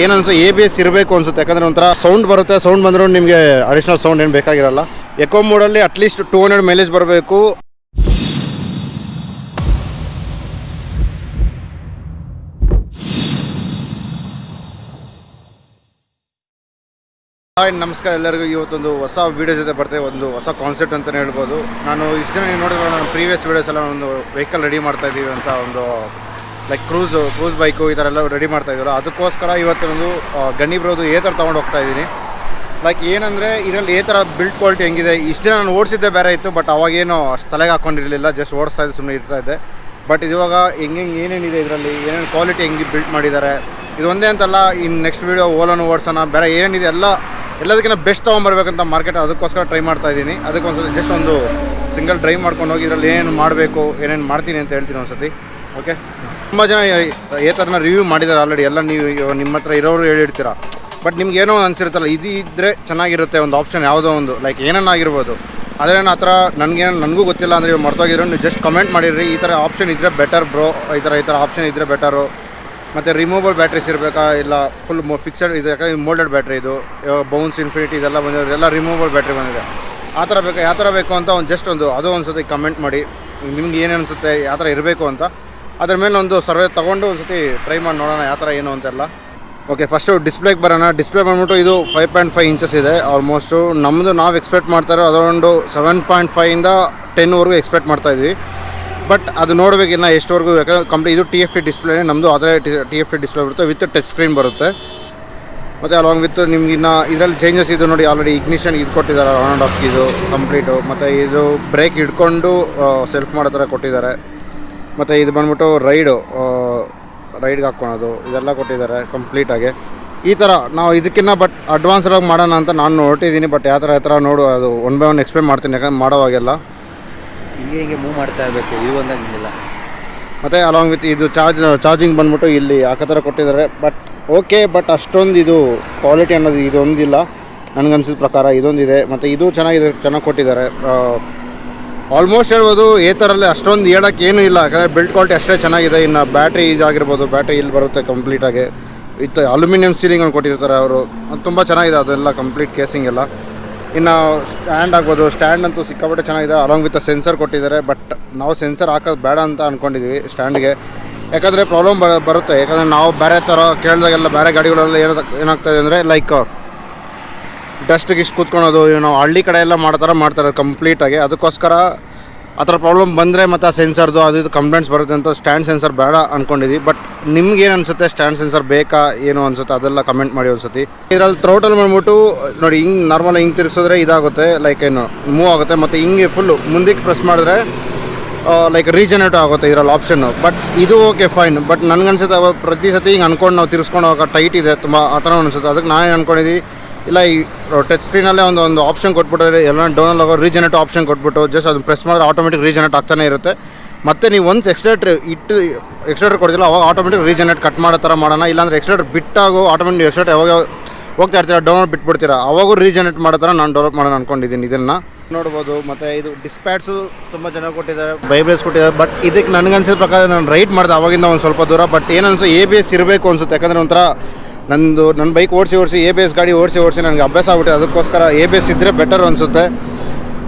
ಏನನ್ಸು A B S ಇರಬೇಕು ಅನ್ಸುತ್ತೆ. ಯಾಕಂದ್ರೆ ಒಂಥರ ಸೌಂಡ್ ಬರುತ್ತೆ ಸೌಂಡ್ ಬಂದರೂ ನಿಮಗೆ ಅಡಿಷನಲ್ ಸೌಂಡ್ ಏನು ಬೇಕಾಗಿರಲ್ಲ. Eco ಮೋಡಲ್ಲಿ at least two hundred mileage ಬರಬೇಕು. ಹಾಯ್ ನಮಸ್ಕಾರ ಎಲ್ಲರಿಗೂ. ಇವತ್ತೊಂದು ಹೊಸ ವೀಡಿಯೋ ಜೊತೆ ಬರ್ತೇವೆ ಒಂದು ಹೊಸ ಕಾನ್ಸೆಪ್ಟ್ ಅಂತಲೇ ಹೇಳ್ಬೋದು. ನಾನು ಇಷ್ಟು ಜನ ನೀವು ನೋಡಿದ್ರೆ ನಾನು ಪ್ರೀವಿಯಸ್ ವೀಡಿಯೋಸ್ ಎಲ್ಲ ಒಂದು ವೆಹಿಕಲ್ ರೆಡಿ ಮಾಡ್ತಾ ಇದ್ದೀವಿ ಅಂತ ಒಂದು ಲೈಕ್ ಕ್ರೂಸು ಕ್ರೂಸ್ ಬೈಕು ಈ ಥರ ಎಲ್ಲ ರೆಡಿ ಮಾಡ್ತಾ ಇದ್ದೀರ, ಅದಕ್ಕೋಸ್ಕರ ಇವತ್ತಿನೊಂದು ಗಣಿ ಬರೋದು ಏ ಥರ ತೊಗೊಂಡು ಹೋಗ್ತಾ ಇದ್ದೀನಿ. ಲೈಕ್ ಏನಂದರೆ, ಇದರಲ್ಲಿ ಏ ಥರ ಬಿಲ್ಡ್ ಕ್ವಾಲಿಟಿ ಹೆಂಗಿದೆ, ಇಷ್ಟು ದಿನ ನಾನು ಓಡಿಸಿದ್ದೆ ಬೇರೆ ಇತ್ತು ಬಟ್ ಅವಾಗೇನು ಅಷ್ಟು ತಲೆಗೆ ಹಾಕ್ಕೊಂಡಿರಲಿಲ್ಲ ಜಸ್ಟ್ ಓಡಿಸ್ತಾ ಇದ್ದೆ ಸುಮ್ಮನೆ ಇರ್ತಾ ಇದ್ದೆ. ಬಟ್ ಇವಾಗ ಹೆಂಗೆ ಏನೇನಿದೆ ಇದರಲ್ಲಿ, ಏನೇನು ಕ್ವಾಲಿಟಿ ಹೆಂಗೆ ಬಿಲ್ಡ್ ಮಾಡಿದ್ದಾರೆ, ಇದು ಒಂದೇ ಅಂತಲ್ಲ ಇನ್ನು ನೆಕ್ಸ್ಟ್ ವೀಡಿಯೋ ಓಲನ್ನು ಓಡಿಸೋಣ, ಬೇರೆ ಏನಿದೆ ಎಲ್ಲ, ಎಲ್ಲದಕ್ಕಿಂತ ಬೆಸ್ಟ್ ತೊಗೊಂಬರ್ಬೇಕಂತ ಮಾರ್ಕೆಟ್ ಅದಕ್ಕೋಸ್ಕರ ಟ್ರೈ ಮಾಡ್ತಾ ಇದ್ದೀನಿ. ಅದಕ್ಕೊಂದ್ಸತಿ ಜಸ್ಟ್ ಒಂದು ಸಿಂಗಲ್ ಡ್ರೈವ್ ಮಾಡ್ಕೊಂಡು ಹೋಗಿ ಇದರಲ್ಲಿ ಏನೇನು ಮಾಡಬೇಕು, ಏನೇನು ಮಾಡ್ತೀನಿ ಅಂತ ಹೇಳ್ತೀನಿ ಒಂದ್ಸತಿ. ಓಕೆ ತುಂಬ ಜನ ಏ ಥರನ ರಿವ್ಯೂ ಮಾಡಿದ್ದಾರೆ ಆಲ್ರೆಡಿ ಎಲ್ಲ ನೀವು ನಿಮ್ಮ ಹತ್ರ ಇರೋರು ಹೇಳಿರ್ತೀರ. ಬಟ್ ನಿಮ್ಗೆ ಏನೋ ಅನ್ಸಿರುತ್ತಲ್ಲ, ಇದು ಇದ್ದರೆ ಚೆನ್ನಾಗಿರುತ್ತೆ ಒಂದು ಆಪ್ಷನ್ ಯಾವುದೋ ಒಂದು ಲೈಕ್ ಏನನ್ನಾಗಿರ್ಬೋದು. ಆದರೆ ಆ ಥರ ನನಗೇನು ನನಗೂ ಗೊತ್ತಿಲ್ಲ ಅಂದರೆ ಇವಾಗ ಮರ್ತೋಗಿದ್ರು, ನೀವು ಜಸ್ಟ್ ಕಮೆಂಟ್ ಮಾಡಿರಿ ಈ ಥರ ಆಪ್ಷನ್ ಇದ್ದರೆ ಬೆಟರ್ ಬ್ರೋ ಈ ಥರ ಈ ಥರ ಆಪ್ಷನ್ ಇದ್ದರೆ ಬೆಟರು ಮತ್ತು ರಿಮೂವಲ್ ಬ್ಯಾಟ್ರೀಸ್ ಇರಬೇಕಾ? ಇಲ್ಲ ಫುಲ್ ಫಿಕ್ಸಡ್ ಇದು ಯಾಕಂದ್ರೆ ಮೋಲ್ಡೆಡ್ ಬ್ಯಾಟ್ರಿ ಇದು. ಬೌನ್ಸ್ ಇನ್ಫಿನಿಟಿ ಇದೆಲ್ಲ ಬಂದಿರೋ ಎಲ್ಲ ರಿಮೂವಲ್ ಬ್ಯಾಟ್ರಿ ಬಂದಿದೆ. ಆ ಥರ ಬೇಕಾ ಯಾವ ಥರ ಬೇಕು ಅಂತ ಒಂದು ಜಸ್ಟ್ ಒಂದು ಅದು ಒಂದು ಸತಿ ಕಮೆಂಟ್ ಮಾಡಿ. ನಿಮ್ಗೆ ಏನು ಅನಿಸುತ್ತೆ? ಯಾವ ಥರ ಇರಬೇಕು ಅಂತ. ಅದ್ರ ಮೇಲೆ ಒಂದು ಸರ್ವೆ ತೊಗೊಂಡು ಒಂದು ಸತಿ ಟ್ರೈ ಮಾಡಿ ನೋಡೋಣ ಯಾವ ಥರ ಏನು ಅಂತೆಲ್ಲ. ಓಕೆ ಫಸ್ಟು ಡಿಸ್ಪ್ಲೇಗೆ ಬರೋಣ. ಡಿಸ್ಪ್ಲೇ ಬಂದ್ಬಿಟ್ಟು ಇದು ಫೈವ್ ಪಾಯಿಂಟ್ ಫೈವ್ ಇಂಚಸ್ ಇದೆ. ಆಲ್ಮೋಸ್ಟು ನಮ್ಮದು ನಾವು ಎಕ್ಸ್ಪೆಕ್ಟ್ ಮಾಡ್ತಾರೋ ಅದೊಂದು ಸೆವೆನ್ ಪಾಯಿಂಟ್ ಫೈವಿಂದ ಟೆನ್ವರೆಗೂ ಎಕ್ಸ್ಪೆಕ್ಟ್ ಮಾಡ್ತಾ ಇದ್ವಿ. ಬಟ್ ಅದು ನೋಡಬೇಕಿನ್ನ ಎಷ್ಟುವರೆಗೂ, ಯಾಕಂದ್ರೆ ಕಂಪ್ಲೀಟ್ ಇದು ಟಿ ಎಫ್ ಟಿ ಡಿಸ್ಪ್ಲೇ ನಮ್ಮದು ಅದೇ ಟಿ ಎಫ್ ಟಿ ಡಿಸ್ಪ್ಲೇ ಬರುತ್ತೆ. ವಿತ್ ಟಚ್ ಸ್ಕ್ರೀನ್ ಬರುತ್ತೆ. ಮತ್ತು ಅಲಾಂಗ್ ವಿತ್ ನಿಮ್ಗೆ ಇನ್ನು ಇದರಲ್ಲಿ ಚೇಂಜಸ್ ಇದು ನೋಡಿ ಆಲ್ರೆಡಿ ಇಗ್ನಿಷನ್ ಇದು ಕೊಟ್ಟಿದ್ದಾರೆ. ಆನ್ ಆ್ಯಂಡ್ ಆಫ್ ಇದು ಕಂಪ್ಲೀಟು ಮತ್ತು ಇದು ಬ್ರೇಕ್ ಹಿಡ್ಕೊಂಡು ಸೆಲ್ಫ್ ಮಾಡೋ ಥರ ಕೊಟ್ಟಿದ್ದಾರೆ. ಮತ್ತು ಇದು ಬಂದ್ಬಿಟ್ಟು ರೈಡು ರೈಡ್ಗೆ ಹಾಕ್ಕೊಳೋದು ಇದೆಲ್ಲ ಕೊಟ್ಟಿದ್ದಾರೆ ಕಂಪ್ಲೀಟಾಗಿ ಈ ಥರ ನಾವು ಇದಕ್ಕಿಂತ ಬಟ್ ಅಡ್ವಾನ್ಸ್ಡಾಗಿ ಮಾಡೋಣ ಅಂತ ನಾನು ನೋಡ್ತಿದ್ದೀನಿ ಬಟ್ ಯಾವ ಥರ ಯಾವ ಥರ ನೋಡು ಅದು ಒನ್ ಬೈ ಒನ್ ಎಕ್ಸ್ಪ್ಲೇನ್ ಮಾಡ್ತೀನಿ ಯಾಕಂದ್ರೆ ಮಾಡೋವಾಗೆಲ್ಲ ಹಿಂಗೆ ಹಿಂಗೆ ಮೂವ್ ಮಾಡ್ತಾ ಇರಬೇಕು ಇದು ಒಂದಾಗ ಹಿಂಗಿಲ್ಲ. ಮತ್ತು ಅಲಾಂಗ್ ವಿತ್ ಇದು ಚಾರ್ಜ್ ಚಾರ್ಜಿಂಗ್ ಬಂದ್ಬಿಟ್ಟು ಇಲ್ಲಿ ಆ ಥರ ಕೊಟ್ಟಿದ್ದಾರೆ ಬಟ್ ಓಕೆ ಬಟ್ ಅಷ್ಟೊಂದು ಇದು ಕ್ವಾಲಿಟಿ ಅನ್ನೋದು ಇದೊಂದಿಲ್ಲ. ನನಗನ್ಸಿದ ಪ್ರಕಾರ ಇದೊಂದಿದೆ ಮತ್ತು ಇದು ಚೆನ್ನಾಗಿದೆ ಚೆನ್ನಾಗಿ ಕೊಟ್ಟಿದ್ದಾರೆ ಆಲ್ಮೋಸ್ಟ್ ಹೇಳ್ಬೋದು ಏ ಥರಲ್ಲೇ ಅಷ್ಟೊಂದು ಹೇಳೋಕ್ಕೆ ಏನೂ ಇಲ್ಲ. ಯಾಕಂದರೆ ಬಿಲ್ಡ್ ಕ್ವಾಲಿಟಿ ಅಷ್ಟೇ ಚೆನ್ನಾಗಿದೆ. ಇನ್ನು ಬ್ಯಾಟ್ರಿ ಇದಾಗಿರ್ಬೋದು ಬ್ಯಾಟ್ರಿ ಇಲ್ಲಿ ಬರುತ್ತೆ ಕಂಪ್ಲೀಟಾಗಿ ವಿತ್ ಅಲ್ಯೂಮಿನಿಯಂ ಸೀಲಿಂಗ್ ಕೊಟ್ಟಿರ್ತಾರೆ ಅವರು. ತುಂಬ ಚೆನ್ನಾಗಿದೆ, ಅದೆಲ್ಲ ಕಂಪ್ಲೀಟ್ ಕೇಸಿಂಗ್ ಎಲ್ಲ. ಇನ್ನು ಸ್ಟ್ಯಾಂಡ್ ಆಗ್ಬೋದು ಸ್ಟ್ಯಾಂಡ್ ಅಂತೂ ಸಿಕ್ಕಾಪಟ್ಟೆ ಚೆನ್ನಾಗಿದೆ ಅಲಾಂಗ್ ವಿತ್ ಸೆನ್ಸರ್ ಕೊಟ್ಟಿದ್ದಾರೆ. ಬಟ್ ನಾವು ಸೆನ್ಸರ್ ಹಾಕೋದು ಬೇಡ ಅಂತ ಅಂದ್ಕೊಂಡಿದ್ವಿ ಸ್ಟ್ಯಾಂಡ್ಗೆ ಯಾಕಂದರೆ ಪ್ರಾಬ್ಲಮ್ ಬರ ಬರುತ್ತೆ. ಯಾಕಂದರೆ ನಾವು ಬೇರೆ ಥರ ಕೇಳಿದಾಗೆಲ್ಲ ಬೇರೆ ಗಾಡಿಗಳೆಲ್ಲ ಏನೋ ಏನಾಗ್ತದೆ ಅಂದರೆ ಲೈಕ್ ಡಸ್ಟಿಗೆ ಇಷ್ಟು ಕೂತ್ಕೊಳೋದು ನಾವು ಹಳ್ಳಿ ಕಡೆ ಎಲ್ಲ ಮಾಡೋ ಥರ ಮಾಡ್ತಾರೆ ಕಂಪ್ಲೀಟಾಗಿ ಅದಕ್ಕೋಸ್ಕರ ಆ ಥರ ಪ್ರಾಬ್ಲಮ್ ಬಂದರೆ ಮತ್ತು ಆ ಸೆನ್ಸರ್ದು ಅದು ಇದು ಕಂಪ್ಲೇಂಟ್ಸ್ ಬರುತ್ತೆ ಅಂತ ಸ್ಟ್ಯಾಂಡ್ ಸೆನ್ಸರ್ ಬೇಡ ಅಂದ್ಕೊಂಡಿದ್ವಿ ಬಟ್ ನಿಮ್ಗೆ ಏನು ಅನಿಸುತ್ತೆ? ಸ್ಟ್ಯಾಂಡ್ ಸೆನ್ಸರ್ ಬೇಕಾ? ಏನು ಅನಿಸುತ್ತೆ? ಅದೆಲ್ಲ ಕಮೆಂಟ್ ಮಾಡಿ ಒಂದ್ಸತಿ. ಇದರಲ್ಲಿ ಥ್ರೋಟಲ್ ಬಂದ್ಬಿಟ್ಟು ನೋಡಿ, ಹಿಂಗೆ ನಾರ್ಮಲ್ ಹಿಂಗೆ ತಿರ್ಸಿದ್ರೆ ಇದಾಗುತ್ತೆ ಲೈಕ್ ಏನು ಮೂವ್ ಆಗುತ್ತೆ. ಮತ್ತು ಹಿಂಗೆ ಫುಲ್ಲು ಮುಂದಕ್ಕೆ ಪ್ರೆಸ್ ಮಾಡಿದ್ರೆ ಲೈಕ್ ರೀಜನೇಟ್ ಆಗುತ್ತೆ ಇದರಲ್ಲಿ ಆಪ್ಷನ್ನು ಬಟ್ ಇದು ಓಕೆ ಫೈನ್ ಬಟ್ ನನಗನ್ಸುತ್ತೆ ಪ್ರತಿ ಸತಿ ಹಿಂಗೆ ಅನ್ಕೊಂಡು ನಾವು ತಿರ್ಸ್ಕೊಂಡು ಹೋಗೋ ಟೈಟ್ ಇದೆ. ತುಂಬ ಆ ಥರ ಅನಿಸುತ್ತೆ. ಅದಕ್ಕೆ ನಾನು ಅನ್ಕೊಂಡಿದ್ವಿ ಇಲ್ಲ, ಈ ಟಚ್ ಸ್ಕ್ರೀನಲ್ಲೇ ಒಂದು ಒಂದು ಆಪ್ಷನ್ ಕೊಟ್ಬಿಟ್ರೆ ಎಲ್ಲ ಡೌನಲ್ಲಿ ಹೋಗೋ ರೀಜನೆಟ್ ಆಪ್ಷನ್ ಕೊಟ್ಬಿಟ್ಟು ಜಸ್ಟ್ ಅದನ್ನು ಪ್ರೆಸ್ ಮಾಡಿದ್ರೆ ಆಟೋಮೆಟಿಕ್ ರೀಜನೆಟ್ ಆಗ್ತಾನೆ ಇರುತ್ತೆ. ಮತ್ತು ನೀವು ಒಂದು ಎಕ್ಸ್ಲೇಟ್ರ್ ಇಟ್ಟು ಎಕ್ಸ್ಲೇಟ್ರ್ ಕೊಡ್ತಿಲ್ಲ ಅವಾಗ ಆಟೋಮೆಟಿಕ್ ರೀಜನೆಟ್ ಕಟ್ ಮಾಡೋ ಥರ ಮಾಡೋಣ. ಇಲ್ಲಾಂದ್ರೆ ಎಕ್ಸ್ಲೇಟ್ರ್ ಬಿಟ್ಟಾಗೋ ಆಟೋಮೆಟಿಕ್ ಎಕ್ಸ್ಲೇಟ್ ಯಾವಾಗ ಹೋಗ್ತಾ ಇರ್ತೀರ ಡೌನ್ಲೋಡ್ ಬಿಟ್ಬಿಡ್ತೀರ, ಅವಾಗೂ ರೀಜನೆಟ್ ಮಾಡೋ ಥರ ನಾನು ಡೆವಲಪ್ ಮಾಡೋಣ ಅನ್ಕೊಂಡಿದ್ದೀನಿ ಇದನ್ನು. ನೋಡ್ಬೋದು, ಮತ್ತು ಇದು ಡಿಸ್ಪ್ಯಾಟ್ಸು ತುಂಬ ಚೆನ್ನಾಗಿ ಕೊಟ್ಟಿದ್ದಾರೆ ಬೈಬ್ರೇಸ್ ಕೊಟ್ಟಿದ್ದಾರೆ ಬಟ್ ಇದಕ್ಕೆ ನನಗನ್ಸಿದ ಪ್ರಕಾರ ನಾನು ರೈಟ್ ಮಾಡಿದೆ ಅವಾಗಿಂದ ಒಂದು ಸ್ವಲ್ಪ ದೂರ ಬಟ್ ಏನನ್ಸು ಎ ಬಿ ಎಸ್ ಇರಬೇಕು ಅನ್ಸುತ್ತೆ. ಯಾಕಂದರೆ ಒಂಥರ ನಂದು ನನ್ನ ಬೈಕ್ ಓಡಿಸಿ ಓಡಿಸಿ ಎ ಬಿ ಎಸ್ ಗಾಡಿ ಓಡಿಸಿ ಓಡಿಸಿ ನನಗೆ ಅಭ್ಯಾಸ ಆಗ್ಬಿಟ್ಟಿದೆ. ಅದಕ್ಕೋಸ್ಕರ ಎ ಬಿ ಎಸ್ ಇದ್ದರೆ ಬೆಟರ್ ಅನಿಸುತ್ತೆ.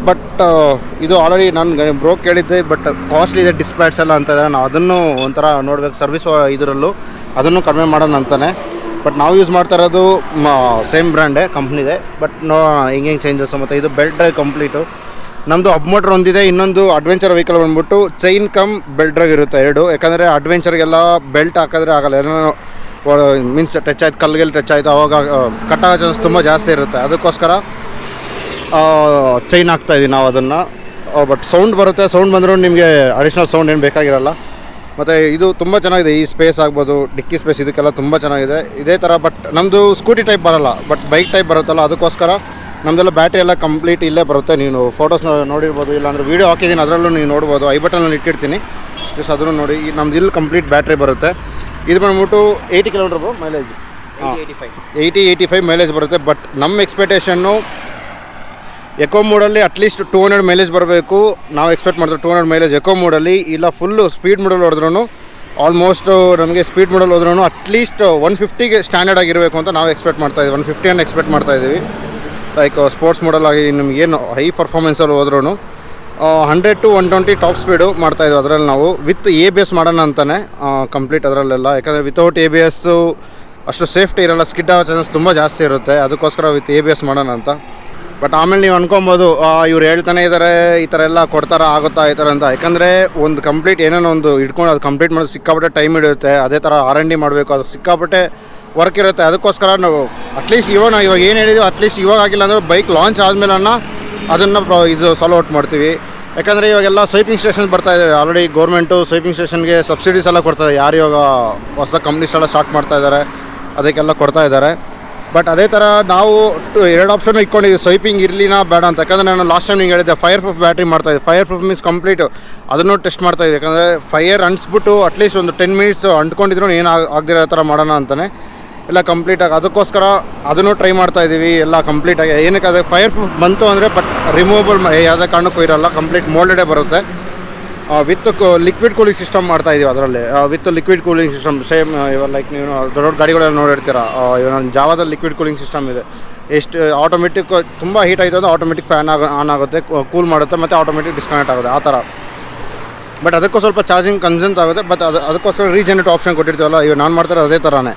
ಬಟ್ ಇದು ಆಲ್ರೆಡಿ ನಾನು ಬ್ರೋಕ್ ಕೇಳಿದ್ದೆ ಬಟ್ ಕಾಸ್ಟ್ಲಿ ಇದೆ ಡಿಸ್ಪ್ಯಾಟ್ಸ್ ಎಲ್ಲ ಅಂತ ನಾನು ಅದನ್ನು ಒಂಥರ ನೋಡ್ಬೇಕು ಸರ್ವಿಸ್ ಇದರಲ್ಲೂ ಅದನ್ನು ಕಡಿಮೆ ಮಾಡೋಣ ಅಂತಾನೆ. ಬಟ್ ನಾವು ಯೂಸ್ ಮಾಡ್ತಾ ಇರೋದು ಸೇಮ್ ಬ್ರ್ಯಾಂಡೇ ಕಂಪ್ನಿದೆ ಬಟ್ ನೋ, ಹಿಂಗೆ ಹೆಂಗೆ ಚೇಂಜಸ್ ಮತ್ತು ಇದು ಬೆಲ್ಟ್ ಡ್ರೈವ್ ಕಂಪ್ಲೀಟು ನಮ್ಮದು ಅಬ್ ಮೋಟ್ರ್ ಒಂದಿದೆ, ಇನ್ನೊಂದು ಅಡ್ವೆಂಚರ್ ವೆಹಿಕಲ್ ಬಂದ್ಬಿಟ್ಟು ಚೈನ್ ಕಮ್ ಬೆಲ್ಟ್ ಡ್ರೈವ್ ಇರುತ್ತೆ ಎರಡು. ಯಾಕಂದರೆ ಅಡ್ವೆಂಚರ್ಗೆಲ್ಲ ಬೆಲ್ಟ್ ಹಾಕಿದ್ರೆ ಆಗಲ್ಲ. ಏನೋ ಮೀನ್ಸ್ ಟಚ್ ಆಯ್ತು, ಕಲ್ಲುಗೆಲ್ಲ ಟಚ್ ಆಯಿತು, ಅವಾಗ ಕಟ್ಟಾಗೋ ಚಾನ್ಸ್ ತುಂಬ ಜಾಸ್ತಿ ಇರುತ್ತೆ. ಅದಕ್ಕೋಸ್ಕರ ಚೈನ್ ಹಾಕ್ತಾ ಇದೀವಿ ನಾವು ಅದನ್ನು. ಬಟ್ ಸೌಂಡ್ ಬರುತ್ತೆ ಸೌಂಡ್ ಬಂದರೂ ನಿಮಗೆ ಅಡಿಷ್ನಲ್ ಸೌಂಡ್ ಏನು ಬೇಕಾಗಿರಲ್ಲ. ಮತ್ತು ಇದು ತುಂಬ ಚೆನ್ನಾಗಿದೆ, ಈ ಸ್ಪೇಸ್ ಆಗ್ಬೋದು, ಡಿಕ್ಕಿ ಸ್ಪೇಸ್ ಇದಕ್ಕೆಲ್ಲ ತುಂಬ ಚೆನ್ನಾಗಿದೆ. ಇದೇ ಥರ ಬಟ್ ನಮ್ಮದು ಸ್ಕೂಟಿ ಟೈಪ್ ಬರಲ್ಲ ಬಟ್ ಬೈಕ್ ಟೈಪ್ ಬರುತ್ತಲ್ಲ, ಅದಕ್ಕೋಸ್ಕರ ನಮ್ಮದೆಲ್ಲ ಬ್ಯಾಟ್ರಿ ಎಲ್ಲ ಕಂಪ್ಲೀಟ್ ಇಲ್ಲೇ ಬರುತ್ತೆ. ನೀನು ಫೋಟೋಸ್ ನೋಡಿರ್ಬೋದು, ಇಲ್ಲಾಂದರೆ ವೀಡಿಯೋ ಹಾಕಿದ್ದೀನಿ ಅದರಲ್ಲೂ ನೀವು ನೋಡ್ಬೋದು. ಐ ಬಟನಲ್ಲಿ ಇಟ್ಟಿರ್ತೀನಿ. ಜಸ್ಟ್ ಅದನ್ನು ನೋಡಿ ನಮ್ದು ಇಲ್ಲಿ ಕಂಪ್ಲೀಟ್ ಬ್ಯಾಟ್ರಿ ಬರುತ್ತೆ. ಇದು ಬಂದ್ಬಿಟ್ಟು eighty kilometre mileage eighty five eighty eighty five mileage ಬರುತ್ತೆ ಬಟ್ ನಮ್ಮ ಎಕ್ಸ್ಪೆಕ್ಟೇಷನ್ನು eco ಮೋಡಲ್ಲಿ at least two hundred mileage ಬರಬೇಕು. ನಾವು ಎಕ್ಸ್ಪೆಕ್ಟ್ ಮಾಡಿದ್ರೆ ಟೂ ಹಂಡ್ರೆಡ್ ಮೈಲೇಜ್ ಎಕೋ ಮೋಡಲ್ಲಿ ಇಲ್ಲ ಫುಲ್ಲು ಸ್ಪೀಡ್ ಮೋಡಲ್ ಹೊಡೆದ್ರೂ ಆಲ್ಮೋಸ್ಟ್ ನಮಗೆ ಸ್ಪೀಡ್ ಮೋಡಲ್ ಹೋದ್ರೂ ಅಟ್ಲೀಸ್ಟ್ ಒನ್ ಫಿಫ್ಟಿಗೆ ಸ್ಟ್ಯಾಂಡರ್ಡ್ ಆಗಿರಬೇಕು ಅಂತ ನಾವು ಎಕ್ಸ್ಪೆಕ್ಟ್ ಮಾಡ್ತಾ ಇದ್ದೀವಿ ಒನ್ ಫಿಫ್ಟಿಯನ್ನು ಎಕ್ಸ್ಪೆಕ್ಟ್ ಮಾಡ್ತಾ ಇದ್ದೀವಿ ಲೈಕ್ ಸ್ಪೋರ್ಟ್ಸ್ ಮೋಡಲ್ ಆಗಿ ನಿಮಗೇನು ಹೈ ಪರ್ಫಾರ್ಮೆನ್ಸಲ್ಲಿ ಹೋದ್ರೂ hundred to one twenty top speed ಮಾಡ್ತಾಯಿದ್ವಿ ಅದರಲ್ಲಿ ನಾವು. ವಿತ್ ಎ ಬಿ ಎಸ್ ಮಾಡೋಣ ಅಂತಾನೆ ಕಂಪ್ಲೀಟ್ ಅದರಲ್ಲೆಲ್ಲ. ಯಾಕಂದರೆ ವಿತೌಟ್ ಎ ಬಿ ಎಸ್ಸು ಅಷ್ಟು ಸೇಫ್ಟಿ ಇರಲ್ಲ ಸ್ಕಿಡ್ ಆಗೋ ಚಾನ್ಸಸ್ ತುಂಬ ಜಾಸ್ತಿ ಇರುತ್ತೆ. ಅದಕ್ಕೋಸ್ಕರ ವಿತ್ ಎ ಬಿ ಎಸ್ ಮಾಡೋಣ ಅಂತ. ಬಟ್ ಆಮೇಲೆ ನೀವು ಅನ್ಕೊಬೋದು ಇವ್ರು ಹೇಳ್ತಾನೆ ಇದ್ದಾರೆ ಈ ಥರ ಎಲ್ಲ ಕೊಡ್ತಾರ, ಆಗುತ್ತಾ, ಈ ಥರ ಅಂತ. ಯಾಕಂದರೆ ಒಂದು ಕಂಪ್ಲೀಟ್ ಏನೇನೋ ಒಂದು ಇಟ್ಕೊಂಡು ಅದು ಕಂಪ್ಲೀಟ್ ಮಾಡೋದು ಸಿಕ್ಕಾಪಟ್ಟೆ ಟೈಮ್ ಹಿಡಿಯುತ್ತೆ. ಅದೇ ಥರ ಆರ್ ಎನ್ ಡಿ ಮಾಡಬೇಕು, ಅದು ಸಿಕ್ಕಾಪಟ್ಟೆ ವರ್ಕ್ ಇರುತ್ತೆ. ಅದಕ್ಕೋಸ್ಕರ ನಾವು ಅಟ್ಲೀಸ್ಟ್ ಇವಾಗ ನಾವು ಇವಾಗ ಏನು ಹೇಳಿದ್ವಿ ಅಟ್ಲೀಸ್ಟ್ ಇವಾಗ ಆಗಿಲ್ಲ ಅಂದರೆ ಬೈಕ್ ಲಾಂಚ್ ಆದಮೇಲೆ ಅದನ್ನು ಇದು ಸಾಲ್ವ್ ಔಟ್ ಮಾಡ್ತೀವಿ. ಯಾಕಂದರೆ ಇವಾಗೆಲ್ಲ ಸ್ವೈಪಿಂಗ್ ಸ್ಟೇಷನ್ ಬರ್ತಾ ಇದೆ ಆಲ್ರೆಡಿ ಗೌರ್ಮೆಂಟು ಸ್ವೈಪಿಂಗ್ ಸ್ಟೇಷನ್ಗೆ ಸಬ್ಸಿಡೀಸ್ ಎಲ್ಲ ಕೊಡ್ತಾರೆ. ಯಾರು ಇವಾಗ ಹೊಸ ಕಂಪ್ನೀಸ್ ಎಲ್ಲ ಸ್ಟಾರ್ಟ್ ಮಾಡ್ತಾ ಇದ್ದಾರೆ ಅದಕ್ಕೆಲ್ಲ ಕೊಡ್ತಾ ಇದ್ದಾರೆ ಬಟ್ ಅದೇ ಥರ ನಾವು ಎರಡು ಆಪ್ಷನ್ ಇಟ್ಕೊಂಡಿದ್ದೀವಿ ಸ್ವೈಪಿಂಗ್ ಇರಲಿನ ಬೇಡ ಅಂತ. ಯಾಕಂದರೆ ನಾನು ಲಾಸ್ಟ್ ಟೈಮ್ ನಿಂಗೆ ಹೇಳಿದ್ದೆ ಫೈರ್ ಪ್ರೂಫ್ ಬ್ಯಾಟ್ರಿ ಮಾಡ್ತಾ ಇದ್ದೀವಿ ಫೈರ್ ಪ್ರೂಫ್ ಮೀನ್ಸ್ ಕಂಪ್ಲೀಟ್ ಅದನ್ನು ಟೆಸ್ಟ್ ಮಾಡ್ತಾ ಇದ್ದೀವಿ ಯಾಕಂದರೆ ಫೈರ್ ಅಂಟಿಸ್ಬಿಟ್ಟು ಅಟ್ಲೀಸ್ಟ್ ಒಂದು ಟೆನ್ ಮಿನಿಟ್ಸ್ ಅಂಟ್ಕೊಂಡಿದ್ರು ಏನು ಆಗದಿರೋ ಥರ ಮಾಡೋಣ ಅಂತಲೇ ಎಲ್ಲ ಕಂಪ್ಲೀಟಾಗಿ ಅದಕ್ಕೋಸ್ಕರ ಅದನ್ನು ಟ್ರೈ ಮಾಡ್ತಾ ಇದ್ದೀವಿ ಎಲ್ಲ ಕಂಪ್ಲೀಟಾಗಿ ಏನಕ್ಕೆ ಅದು ಫೈರ್ ಪ್ರೂಫ್ ಬಂತು ಅಂದರೆ ಬಟ್ ರಿಮೂವಬಲ್ ಯಾವುದೇ ಕಾರಣಕ್ಕೂ ಇರಲ್ಲ ಕಂಪ್ಲೀಟ್ ಮೋಲ್ಡೆಡೇ ಬರುತ್ತೆ. ವಿತ್ ಲಿಕ್ವಿಡ್ ಕೂಲಿಂಗ್ ಸಿಸ್ಟಮ್ ಮಾಡ್ತಾ ಇದೀವಿ ಅದರಲ್ಲಿ. With liquid cooling system same ಇವಾಗ ಲೈಕ್ ನೀವು ದೊಡ್ಡ ದೊಡ್ಡ ಗಾಡಿಗಳೆಲ್ಲ ನೋಡಿರ್ತೀರ? ಇವಾಗ ಜಾವದಲ್ಲಿ ಲಿಕ್ವಿಡ್ ಕೂಲಿಂಗ್ ಸಿಸ್ಟಮ್ ಇದೆ. ಎಷ್ಟು ಆಟೋಮೆಟಿಕ್ ತುಂಬ ಹೀಟ್ ಆಯಿತು ಅಂದರೆ ಆಟೋಮೆಟಿಕ್ ಫ್ಯಾನ್ ಆಗ ಆನ್ ಆಗುತ್ತೆ ಕೂಲ್ ಮಾಡುತ್ತೆ, ಮತ್ತು ಆಟೋಮೆಟಿಕ್ ಡಿಸ್ಕನೆಕ್ಟ್ ಆಗುತ್ತೆ, ಆ ಥರ ಬಟ್ ಅದಕ್ಕೂ ಸ್ವಲ್ಪ ಚಾರ್ಜಿಂಗ್ ಕನ್ಸೆಂಟ್ ಆಗುತ್ತೆ ಬಟ್ ಅದು, ಅದಕ್ಕೋಸ್ಕರ ರೀಜನರೇಟ್ ಆಪ್ಷನ್ ಕೊಟ್ಟಿರ್ತೀವಲ್ಲ, ಇವಾಗ ನಾನು ಮಾಡ್ತಾರೆ ಅದೇ ಥರನೇ